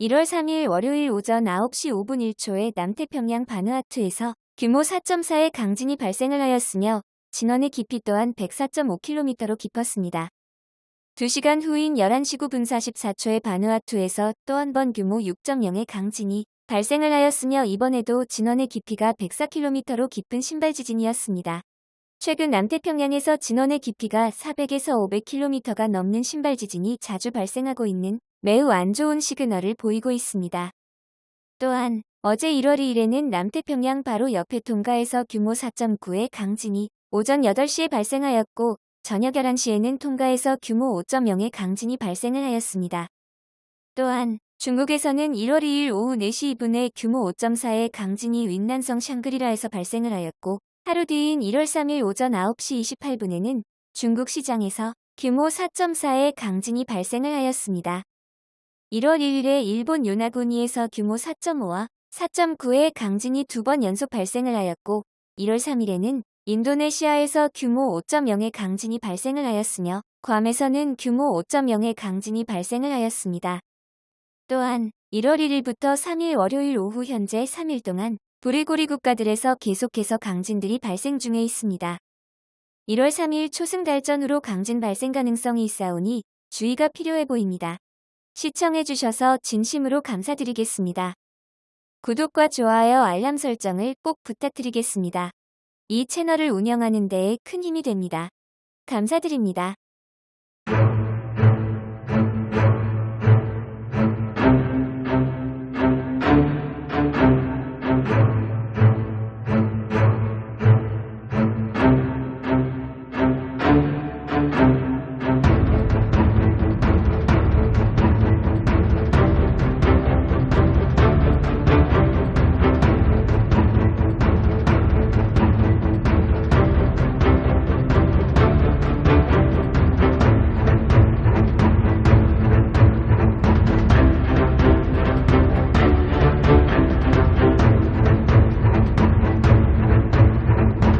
1월 3일 월요일 오전 9시 5분 1초에 남태평양 바누아투에서 규모 4.4의 강진이 발생을 하였으며 진원의 깊이 또한 104.5km로 깊었습니다. 2시간 후인 11시 9분 44초에 바누아투에서 또 한 번 규모 6.0의 강진이 발생을 하였으며 이번에도 진원의 깊이가 104km로 깊은 신발 지진이었습니다. 최근 남태평양에서 진원의 깊이가 400에서 500km가 넘는 신발 지진이 자주 발생하고 있는 매우 안 좋은 시그널을 보이고 있습니다. 또한 어제 1월 2일에는 남태평양 바로 옆에 통가에서 규모 4.9의 강진이 오전 8시에 발생하였고 저녁 11시에는 통가에서 규모 5.0의 강진이 발생을 하였습니다. 또한 중국에서는 1월 2일 오후 4시 2분에 규모 5.4의 강진이 윈난성 샹그리라에서 발생을 하였고 하루 뒤인 1월 3일 오전 9시 28분에는 중국 시장에서 규모 4.4의 강진이 발생을 하였습니다. 1월 1일에 일본 요나구니에서 규모 4.5와 4.9의 강진이 두 번 연속 발생을 하였고 1월 3일에는 인도네시아에서 규모 5.0의 강진이 발생을 하였으며 괌에서는 규모 5.0의 강진이 발생을 하였습니다. 또한 1월 1일부터 3일 월요일 오후 현재 3일 동안 브리고리 국가들에서 계속해서 강진들이 발생 중에 있습니다. 1월 3일 초승달전으로 강진 발생 가능성이 있사오니 주의가 필요해 보입니다. 시청해주셔서 진심으로 감사드리겠습니다. 구독과 좋아요 알람 설정을 꼭 부탁드리겠습니다. 이 채널을 운영하는 데에 큰 힘이 됩니다. 감사드립니다.